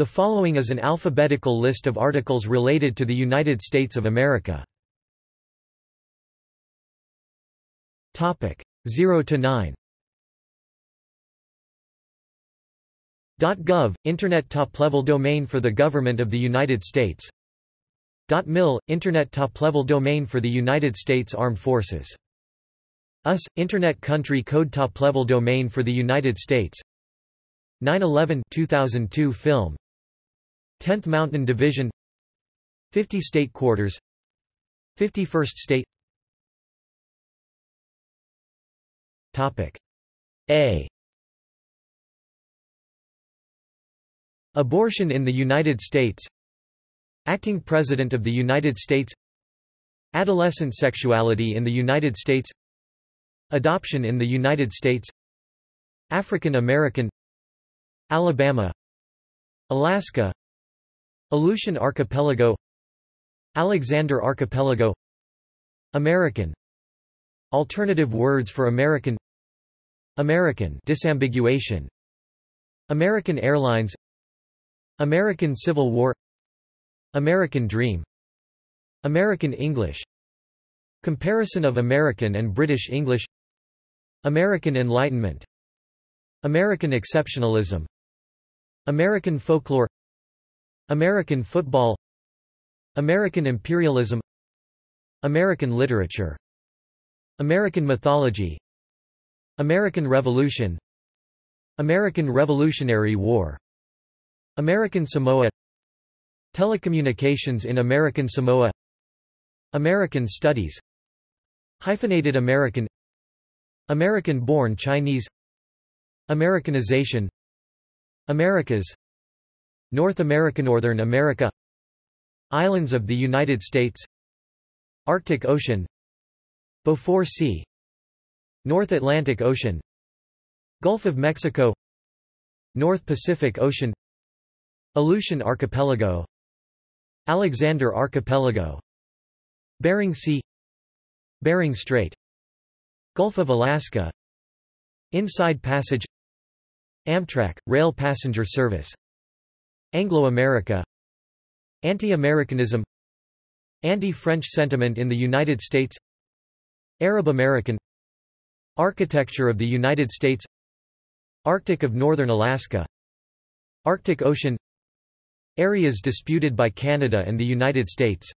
The following is an alphabetical list of articles related to the United States of America. Topic 0 to 9. .gov Internet top-level domain for the government of the United States. .mil Internet top-level domain for the United States Armed Forces. US Internet country code top-level domain for the United States. 9/11 2002 film 10th Mountain Division 50 State Quarters 51st State. Topic A. Abortion in the United States. Acting President of the United States. Adolescent sexuality in the United States. Adoption in the United States. African American. Alabama. Alaska Aleutian Archipelago Alexander Archipelago American. Alternative words for American American disambiguation American Airlines American Civil War American Dream American English Comparison of American and British English American Enlightenment American Exceptionalism American Folklore American Football American Imperialism American Literature American Mythology American Revolution American Revolutionary War American Samoa Telecommunications in American Samoa American Studies Hyphenated American American-born Chinese Americanization Americas North America Northern America Islands of the United States Arctic Ocean Beaufort Sea North Atlantic Ocean Gulf of Mexico North Pacific Ocean Aleutian Archipelago Alexander Archipelago Bering Sea Bering Strait Gulf of Alaska Inside Passage Amtrak, rail passenger service Anglo-America Anti-Americanism Anti-French sentiment in the United States Arab American Architecture of the United States Arctic of northern Alaska Arctic Ocean Areas disputed by Canada and the United States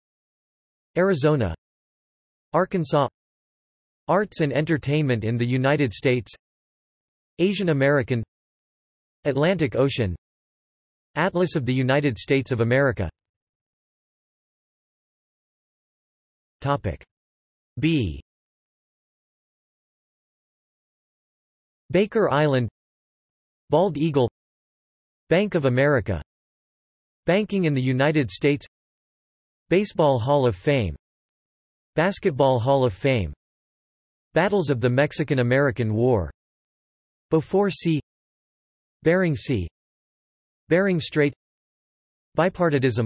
Arizona Arkansas Arts and entertainment in the United States Asian American Atlantic Ocean Atlas of the United States of America. Topic. B. Baker Island. Bald Eagle. Bank of America. Banking in the United States. Baseball Hall of Fame. Basketball Hall of Fame. Battles of the Mexican–American War. Beaufort Sea Bering Sea Bering Strait Bipartitism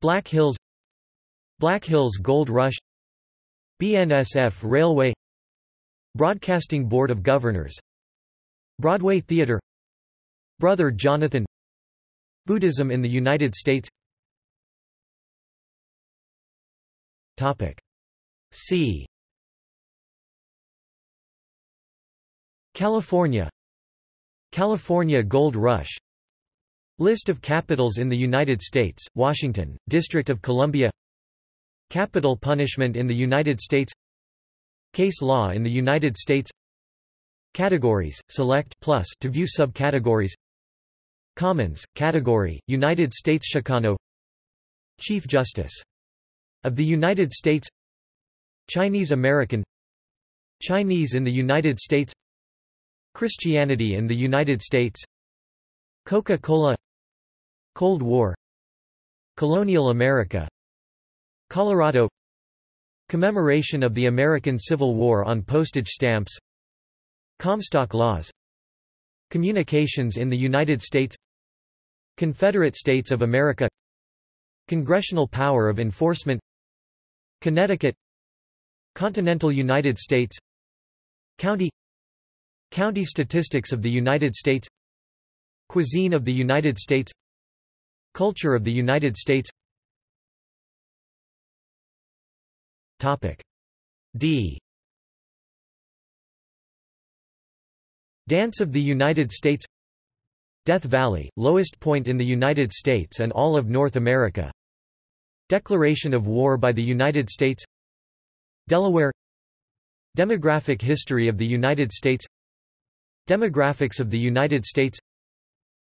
Black Hills Black Hills Gold Rush BNSF Railway Broadcasting Board of Governors Broadway Theatre Brother Jonathan Buddhism in the United States. Topic C. California California Gold Rush List of capitals in the United States, Washington, District of Columbia. Capital punishment in the United States. Case law in the United States. Categories, select plus to view subcategories. Commons, category, United States Chicano. Chief Justice of the United States. Chinese American. Chinese in the United States. Christianity in the United States Coca-Cola Cold War Colonial America Colorado Commemoration of the American Civil War on postage stamps Comstock laws Communications in the United States Confederate States of America Congressional power of enforcement Connecticut Continental United States County County statistics of the United States Cuisine of the United States. Culture of the United States. Topic. D. Dance of the United States. Death Valley, lowest point in the United States and all of North America. Declaration of war by the United States. Delaware. Demographic history of the United States. Demographics of the United States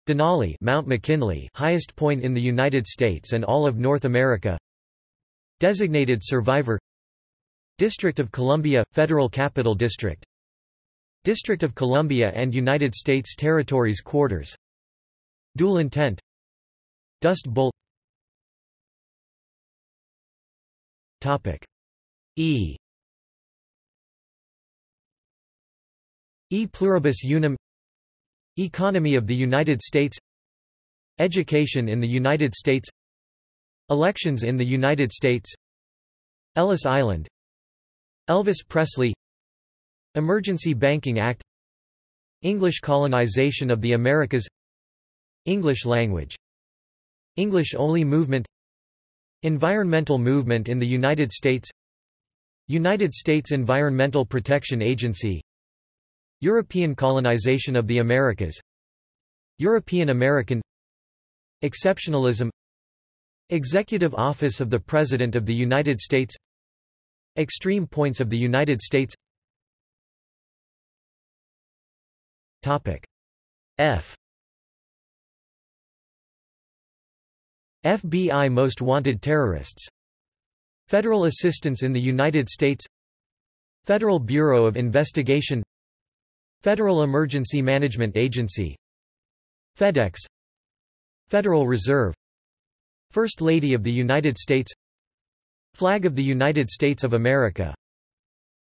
Denali Mount McKinley highest point in the United States and all of North America. Designated survivor. District of Columbia – Federal Capital District. District of Columbia and United States Territories Quarters. Dual intent. Dust Bowl. Topic. E. E pluribus unum Economy of the United States Education in the United States Elections in the United States Ellis Island Elvis Presley Emergency Banking Act English colonization of the Americas English language English-only movement Environmental movement in the United States United States Environmental Protection Agency European colonization of the Americas. European American Exceptionalism. Executive Office of the President of the United States. Extreme points of the United States. Topic F. FBI Most Wanted Terrorists. Federal assistance in the United States. Federal Bureau of Investigation Federal Emergency Management Agency. FedEx. Federal Reserve. First Lady of the United States. Flag of the United States of America.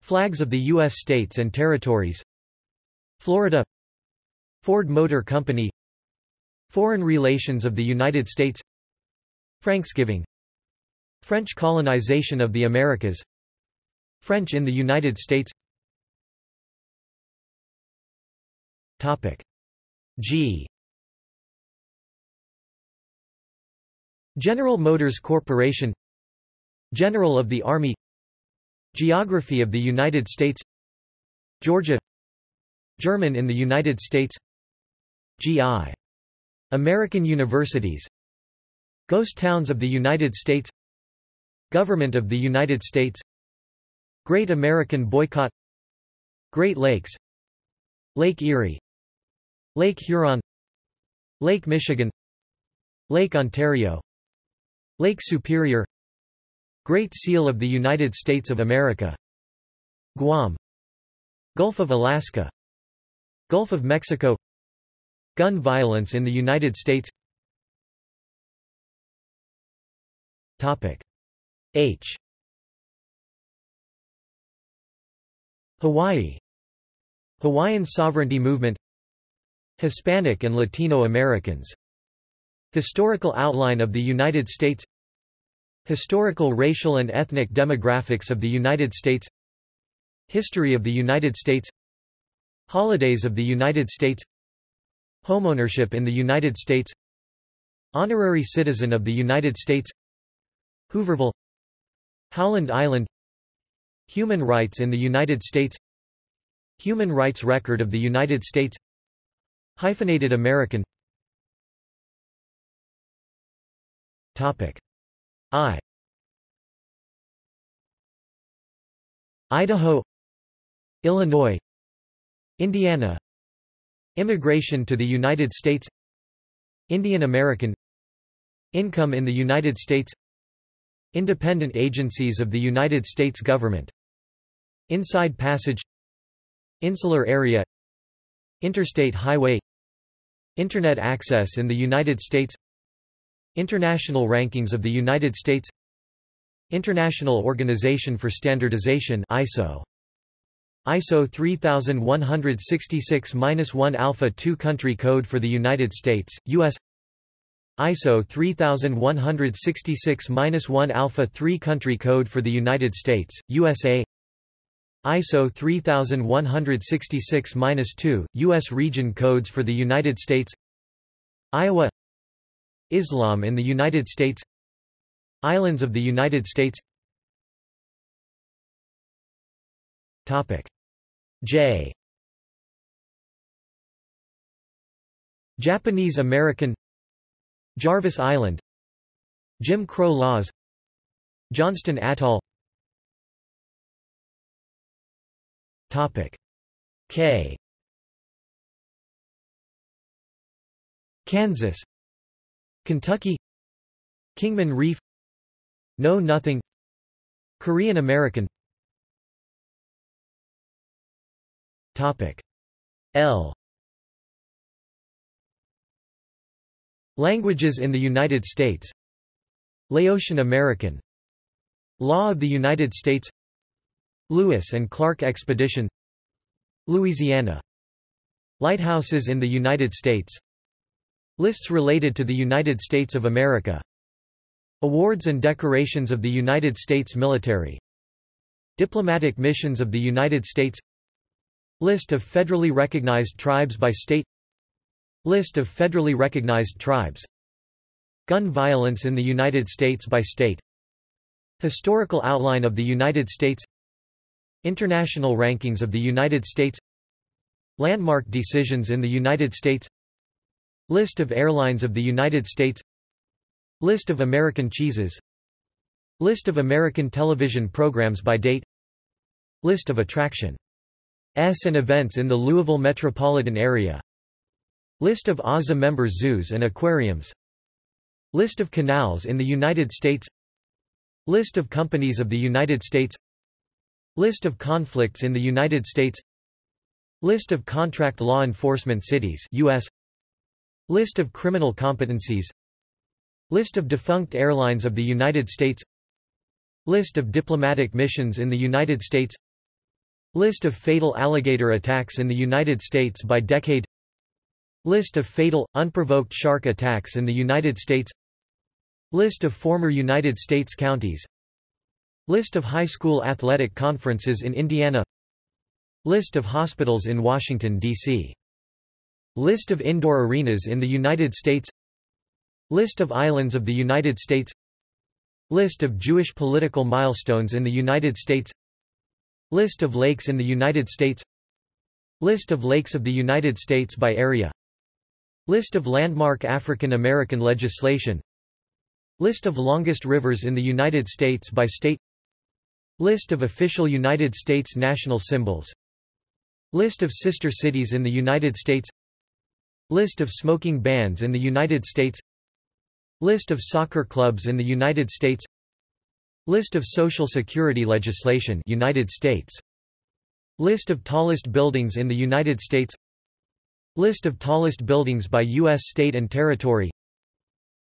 Flags of the U.S. states and territories. Florida. Ford Motor Company. Foreign relations of the United States. Franksgiving. French colonization of the Americas. French in the United States Topic G General Motors Corporation General of the Army Geography of the United States Georgia German in the United States G.I. American universities Ghost towns of the United States Government of the United States Great American Boycott Great Lakes Lake Erie Lake Huron Lake Michigan Lake Ontario Lake Superior Great Seal of the United States of America Guam Gulf of Alaska Gulf of Mexico Gun violence in the United States. Topic H. Hawaii. Hawaiian sovereignty movement Hispanic and Latino Americans. Historical outline of the United States. Historical racial and ethnic demographics of the United States. History of the United States. Holidays of the United States. Homeownership in the United States. Honorary citizen of the United States. Hooverville. Howland Island. Human rights in the United States. Human rights record of the United States Hyphenated American. Topic. I. Idaho. Illinois. Indiana. Immigration to the United States. Indian American. Income in the United States. Independent agencies of the United States government. Inside Passage. Insular area Interstate highway Internet access in the United States International rankings of the United States International Organization for Standardization ISO ISO 3166-1 Alpha 2 Country Code for the United States, U.S. ISO 3166-1 Alpha 3 Country Code for the United States, USA ISO 3166-2, U.S. Region Codes for the United States Iowa Islam in the United States Islands of the United States Topic J Japanese American Jarvis Island Jim Crow laws Johnston Atoll Topic. K. Kansas. Kentucky. Kingman Reef. Know Nothing. Korean American. Topic. L. Languages in the United States. Laotian American. Law of the United States Lewis and Clark Expedition Louisiana. Lighthouses in the United States. Lists related to the United States of America. Awards and decorations of the United States military. Diplomatic missions of the United States. List of federally recognized tribes by state. List of federally recognized tribes. Gun violence in the United States by state. Historical outline of the United States International rankings of the United States. Landmark decisions in the United States. List of airlines of the United States. List of American cheeses. List of American television programs by date. List of attraction S and events in the Louisville metropolitan area. List of AZA member zoos and aquariums. List of canals in the United States. List of companies of the United States List of conflicts in the United States. List of contract law enforcement cities US List of criminal competencies. List of defunct airlines of the United States. List of diplomatic missions in the United States. List of fatal alligator attacks in the United States by decade. List of fatal, unprovoked shark attacks in the United States. List of former United States counties List of high school athletic conferences in Indiana. List of hospitals in Washington, D.C. List of indoor arenas in the United States. List of islands of the United States. List of Jewish political milestones in the United States. List of lakes in the United States. List of lakes of the United States by area. List of landmark African American legislation. List of longest rivers in the United States by state List of official United States national symbols. List of sister cities in the United States. List of smoking bans in the United States. List of soccer clubs in the United States. List of Social Security legislation United States. List of tallest buildings in the United States. List of tallest buildings by U.S. state and territory.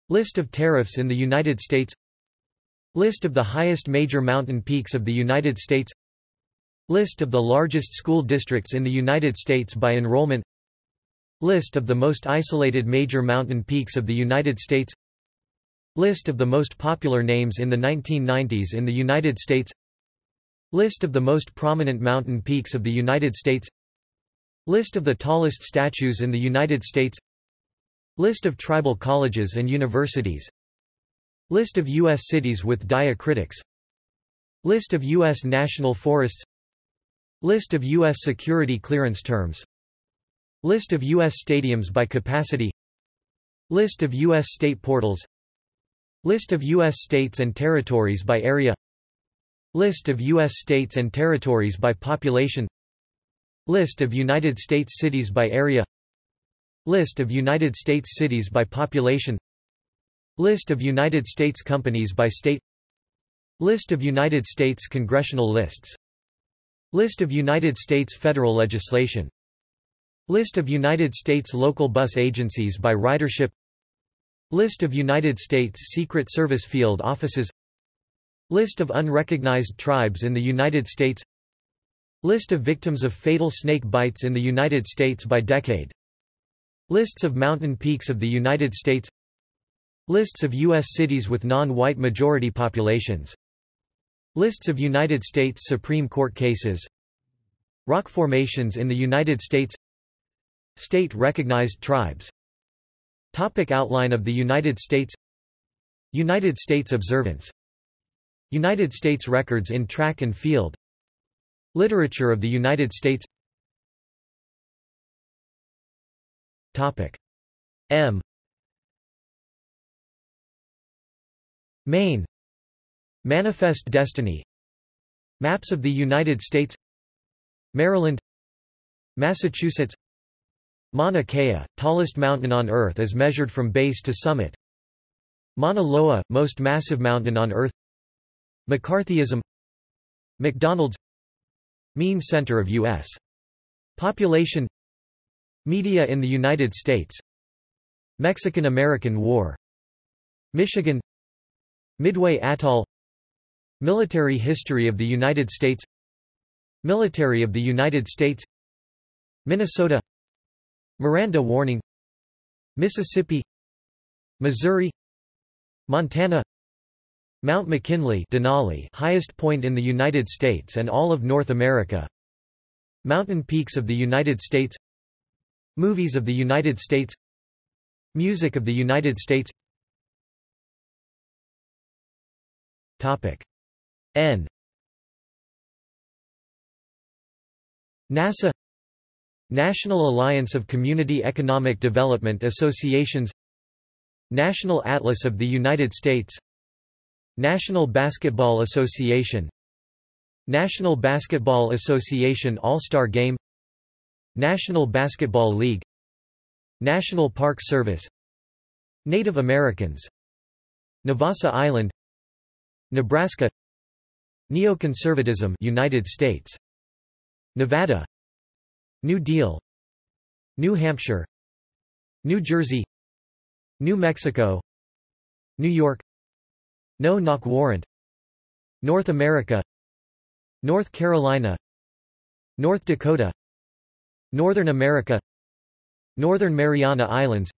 List of tariffs in the United States List of the highest major mountain peaks of the United States. List of the largest school districts in the United States by enrollment. List of the most isolated major mountain peaks of the United States. List of the most popular names in the 1990s in the United States. List of the most prominent mountain peaks of the United States. List of the tallest statues in the United States. List of tribal colleges and universities List of U.S. cities with diacritics List of U.S. national forests List of U.S. security clearance terms List of U.S. stadiums by capacity List of U.S. state portals List of U.S. states and territories by area List of U.S. states and territories by population List of United States cities by area List of United States cities by population List of United States companies by state. List of United States congressional lists. List of United States federal legislation. List of United States local bus agencies by ridership. List of United States Secret Service field offices. List of unrecognized tribes in the United States. List of victims of fatal snake bites in the United States by decade. Lists of mountain peaks of the United States Lists of U.S. cities with non-white majority populations. Lists of United States Supreme Court cases. Rock formations in the United States. State-recognized tribes. Topic outline of the United States. United States observance. United States records in track and field. Literature of the United States. Topic. M Maine. Manifest Destiny. Maps of the United States. Maryland. Massachusetts. Mauna Kea, tallest mountain on Earth as measured from base to summit. Mauna Loa, most massive mountain on Earth. McCarthyism. McDonald's. Mean center of U.S. population. Media in the United States. Mexican–American War. Michigan Midway Atoll Military history of the United States Military of the United States Minnesota Miranda warning Mississippi Missouri Montana Mount McKinley Denali highest point in the United States and all of North America. Mountain peaks of the United States Movies of the United States Music of the United States Topic. N. NASA National Alliance of Community Economic Development Associations National Atlas of the United States National Basketball Association National Basketball Association All-Star Game National Basketball League National Park Service Native Americans Navassa Island Nebraska. Neoconservatism United States. Nevada. New Deal. New Hampshire. New Jersey. New Mexico. New York. No-Knock Warrant. North America. North Carolina. North Dakota. Northern America. Northern Mariana Islands.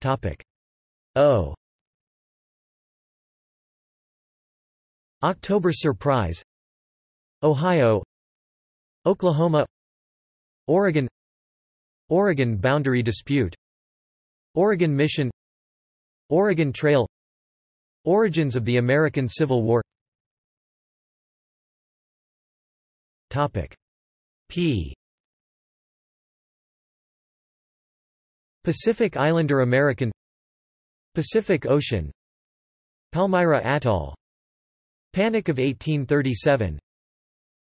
Topic. O October Surprise Ohio Oklahoma Oregon Oregon Boundary Dispute Oregon Mission Oregon Trail Origins of the American Civil War. Topic P. Pacific Islander American Pacific Ocean Palmyra Atoll Panic of 1837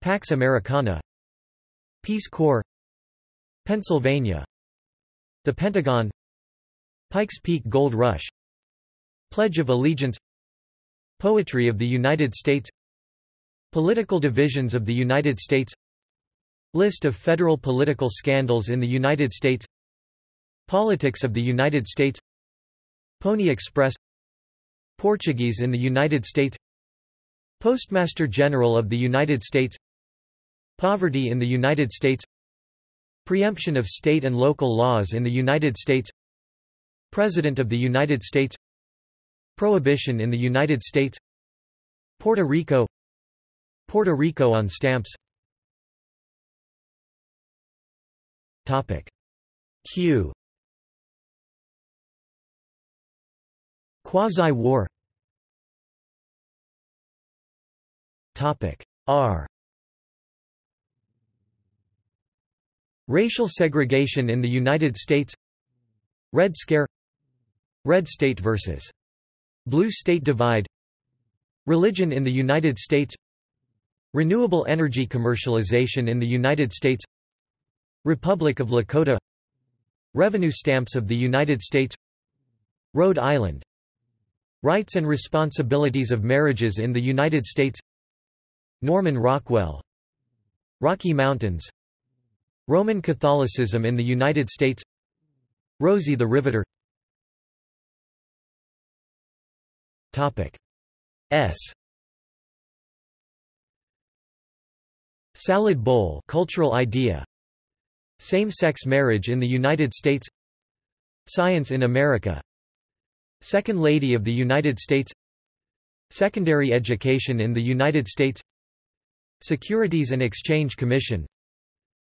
Pax Americana. Peace Corps. Pennsylvania. The Pentagon. Pikes Peak Gold Rush. Pledge of Allegiance. Poetry of the United States. Political divisions of the United States. List of federal political scandals in the United States. Politics of the United States. Pony Express. Portuguese in the United States Postmaster General of the United States Poverty in the United States Preemption of state and local laws in the United States President of the United States Prohibition in the United States Puerto Rico Puerto Rico on stamps Topic. Q. Quasi-war Topic. R. Racial segregation in the United States. Red Scare. Red State vs. Blue State Divide. Religion in the United States. Renewable energy commercialization in the United States. Republic of Lakota. Revenue stamps of the United States. Rhode Island. Rights and responsibilities of marriages in the United States Norman Rockwell Rocky Mountains Roman Catholicism in the United States Rosie the Riveter. Topic S. Salad bowl cultural idea. Same-sex marriage in the United States. Science in America. Second Lady of the United States. Secondary education in the United States Securities and Exchange Commission.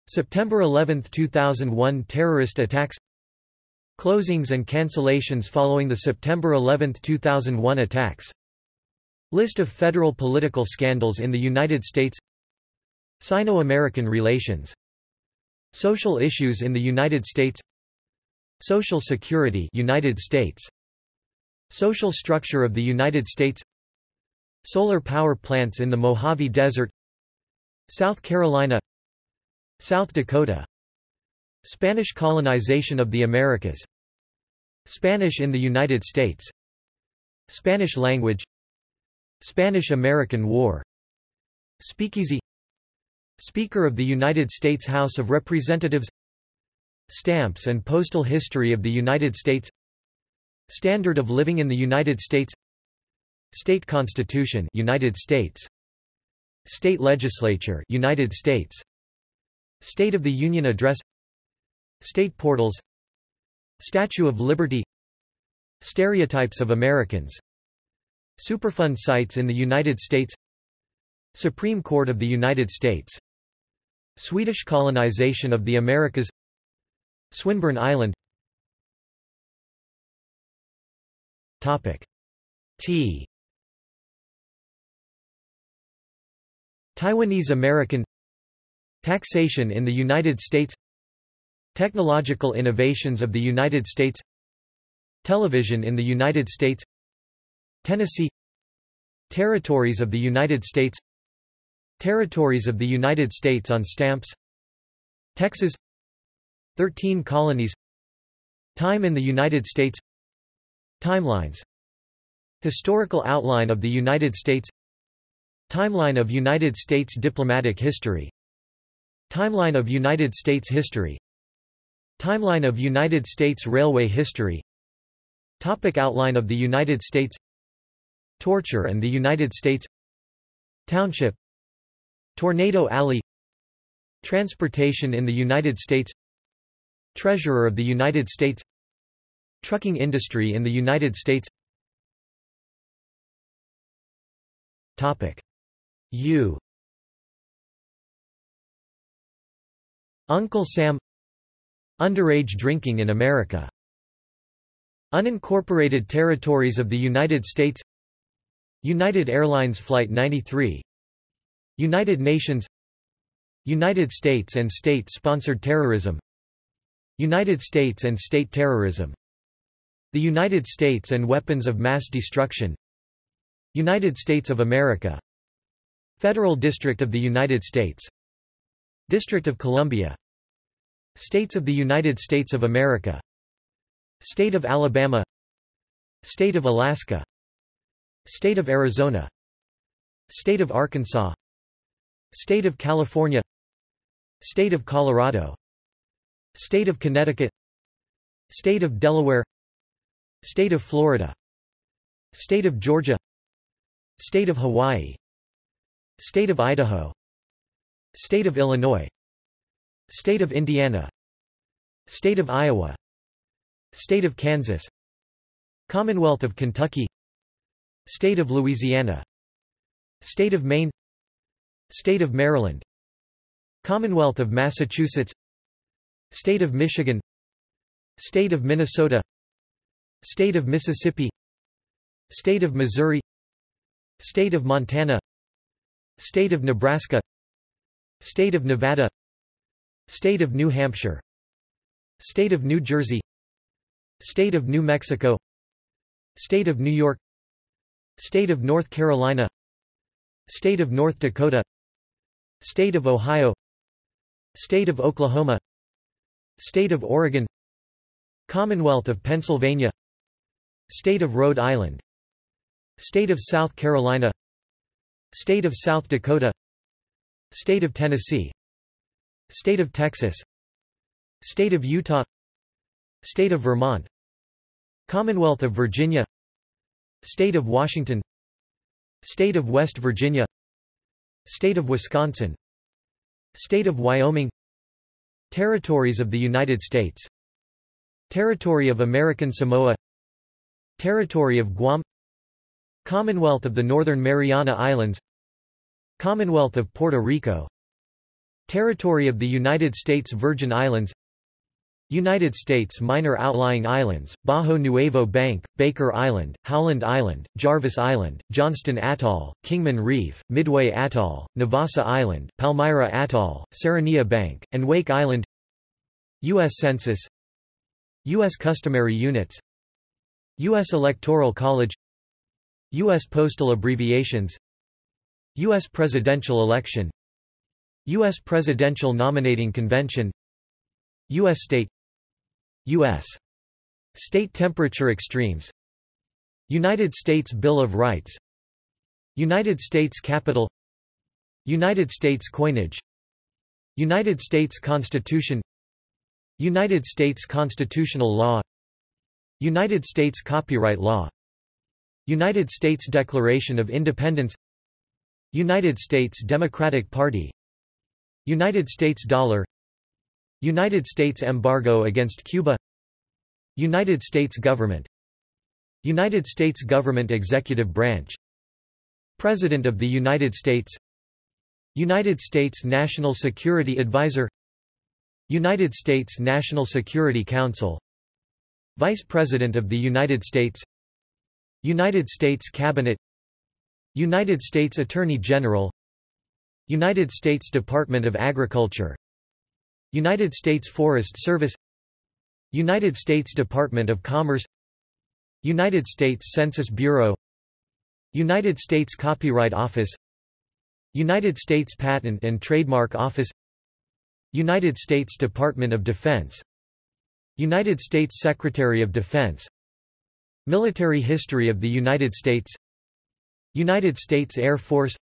September 11, 2001 terrorist attacks. Closings and cancellations following the September 11, 2001 attacks. List of federal political scandals in the United States. Sino-American relations. Social issues in the United States. Social Security United States. Social structure of the United States. Solar power plants in the Mojave Desert South Carolina South Dakota Spanish colonization of the Americas Spanish in the United States Spanish language Spanish–American War Speakeasy Speaker of the United States House of Representatives Stamps and postal history of the United States Standard of living in the United States State Constitution United States State Legislature United States. State of the Union Address. State portals. Statue of Liberty. Stereotypes of Americans. Superfund sites in the United States. Supreme Court of the United States. Swedish colonization of the Americas. Swinburne Island. Topic. T Taiwanese American Taxation in the United States Technological innovations of the United States Television in the United States Tennessee Territories of the United States Territories of the United States on stamps Texas Thirteen colonies Time in the United States Timelines Historical outline of the United States Timeline of United States diplomatic history. Timeline of United States history. Timeline of United States railway history. Topic Outline of the United States. Torture and the United States. Township. Tornado Alley. Transportation in the United States. Treasurer of the United States. Trucking industry in the United States. Topic U Uncle Sam Underage drinking in America Unincorporated territories of the United States United Airlines Flight 93 United Nations United States and state-sponsored terrorism United States and state terrorism The United States and weapons of mass destruction United States of America Federal District of the United States District of Columbia States of the United States of America State of Alabama State of Alaska State of Arizona State of Arkansas State of California State of Colorado State of Connecticut State of Delaware State of Florida State of Georgia State of Hawaii State of Idaho State of Illinois State of Indiana State of Iowa State of Kansas Commonwealth of Kentucky State of Louisiana State of Maine State of Maryland Commonwealth of Massachusetts State of Michigan State of Minnesota State of Mississippi State of Missouri State of Montana State of Nebraska State of Nevada State of New Hampshire State of New Jersey State of New Mexico State of New York State of North Carolina State of North Dakota State of Ohio State of Oklahoma State of Oregon Commonwealth of Pennsylvania State of Rhode Island State of South Carolina State of South Dakota. State of Tennessee. State of Texas. State of Utah. State of Vermont. Commonwealth of Virginia. State of Washington. State of West Virginia. State of Wisconsin. State of Wyoming. Territories of the United States. Territory of American Samoa. Territory of Guam Commonwealth of the Northern Mariana Islands Commonwealth of Puerto Rico Territory of the United States Virgin Islands United States minor outlying islands, Bajo Nuevo Bank, Baker Island, Howland Island, Jarvis Island, Johnston Atoll, Kingman Reef, Midway Atoll, Navassa Island, Palmyra Atoll, Serranilla Bank, and Wake Island U.S. Census U.S. Customary Units U.S. Electoral College U.S. Postal Abbreviations U.S. Presidential Election U.S. Presidential Nominating Convention U.S. State U.S. State temperature extremes United States Bill of Rights United States Capitol United States coinage United States Constitution United States constitutional law United States copyright law United States Declaration of Independence United States Democratic Party United States dollar United States embargo against Cuba United States government United States government executive branch President of the United States United States National Security Advisor United States National Security Council Vice President of the United States United States Cabinet United States Attorney General United States Department of Agriculture United States Forest Service United States Department of Commerce United States Census Bureau United States Copyright Office United States Patent and Trademark Office United States Department of Defense United States Secretary of Defense Military history of the United States United States Air Force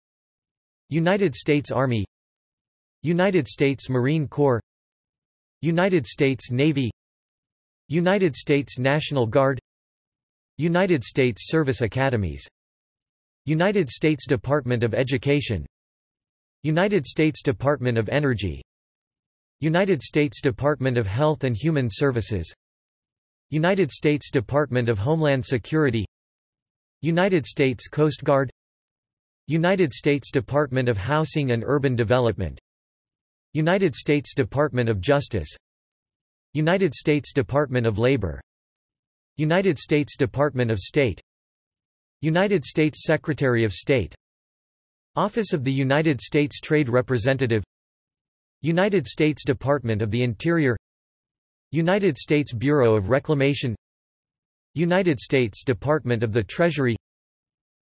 United States Army United States Marine Corps United States Navy United States National Guard United States Service Academies United States Department of Education United States Department of Energy United States Department of Health and Human Services United States Department of Homeland Security United States Coast Guard United States Department of Housing and Urban Development United States Department of Justice United States Department of Labor United States Department of State United States Secretary of State Office of the United States Trade Representative United States Department of the Interior United States Bureau of Reclamation United States Department of the Treasury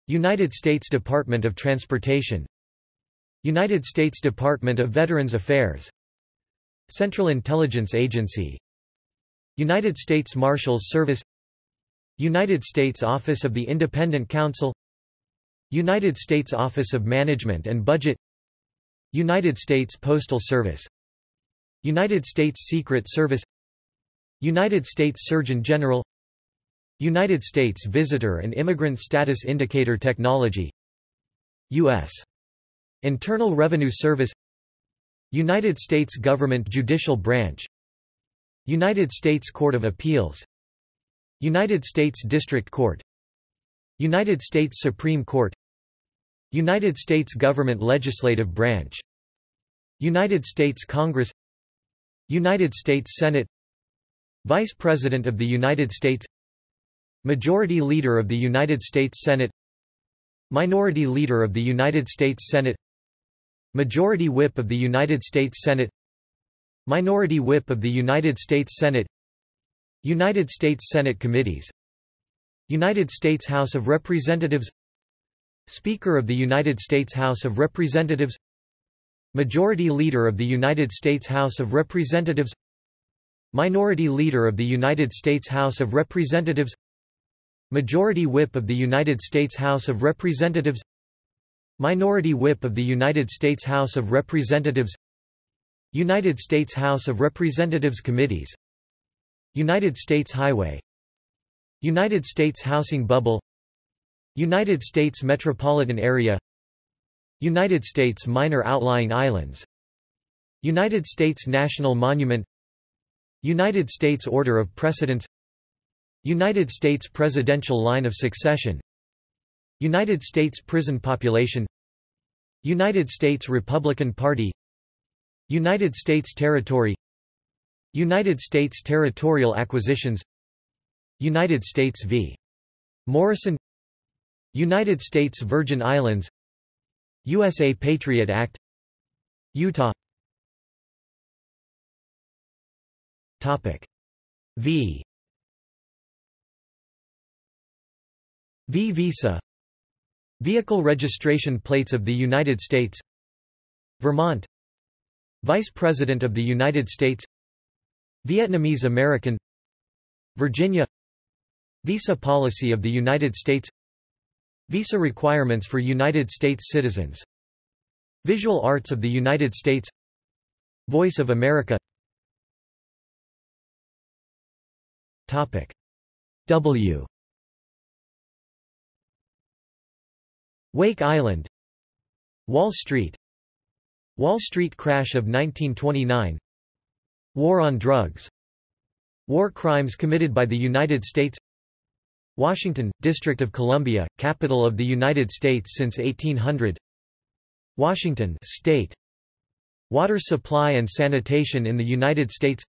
United States Department of Transportation United States Department of Veterans Affairs Central Intelligence Agency United States Marshals Service United States Office of the Independent Counsel United States Office of Management and Budget United States Postal Service United States Secret Service United States Surgeon General United States Visitor and Immigrant Status Indicator Technology U.S. Internal Revenue Service United States Government Judicial Branch United States Court of Appeals United States District Court United States Supreme Court United States Government Legislative Branch United States Congress United States Senate Vice President of the United States Majority Leader of the United States Senate Minority Leader of the United States Senate Majority Whip of the United States Senate Minority Whip of the United States Senate United States Senate Committees United States House of Representatives Speaker of the United States House of Representatives Majority Leader of the United States House of Representatives Minority Leader of the United States House of Representatives Majority Whip of the United States House of Representatives Minority Whip of the United States House of Representatives United States House of Representatives Committees United States Highway United States Housing Bubble United States Metropolitan Area United States Minor Outlying Islands United States National Monument United States Order of Precedence. United States Presidential Line of Succession. United States prison population. United States Republican Party. United States territory. United States territorial acquisitions. United States v. Morrison. United States Virgin Islands. USA Patriot Act. Utah Topic. V. V visa. Vehicle registration plates of the United States. Vermont. Vice President of the United States. Vietnamese American. Virginia. Visa policy of the United States. Visa requirements for United States citizens. Visual arts of the United States. Voice of America Topic. W. Wake Island Wall Street Wall Street crash of 1929 War on drugs War crimes committed by the United States Washington, District of Columbia, capital of the United States since 1800 Washington state Water supply and sanitation in the United States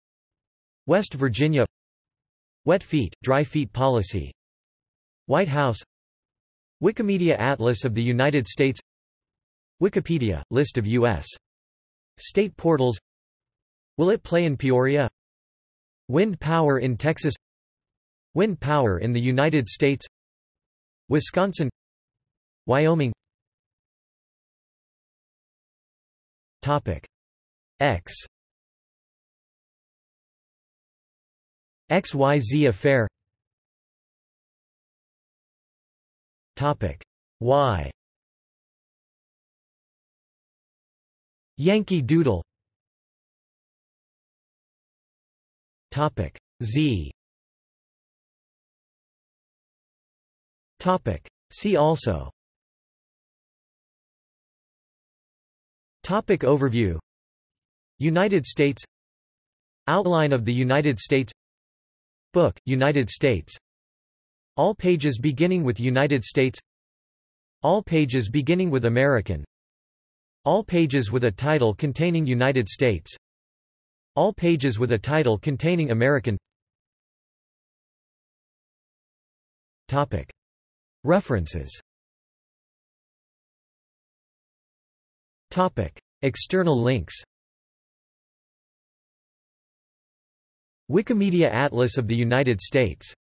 West Virginia Wet feet, dry feet policy. White House. Wikimedia Atlas of the United States. Wikipedia, list of U.S. state portals. Will it play in Peoria? Wind power in Texas. Wind power in the United States. Wisconsin. Wyoming. Topic. X XYZ affair. Topic. Y. Yankee Doodle. Topic. Z. Topic. See also. Topic overview. United States. Outline of the United States Book, United States. All pages beginning with United States. All pages beginning with American. All pages with a title containing United States. All pages with a title containing American. Topic. References. Topic. External links Wikimedia Atlas of the United States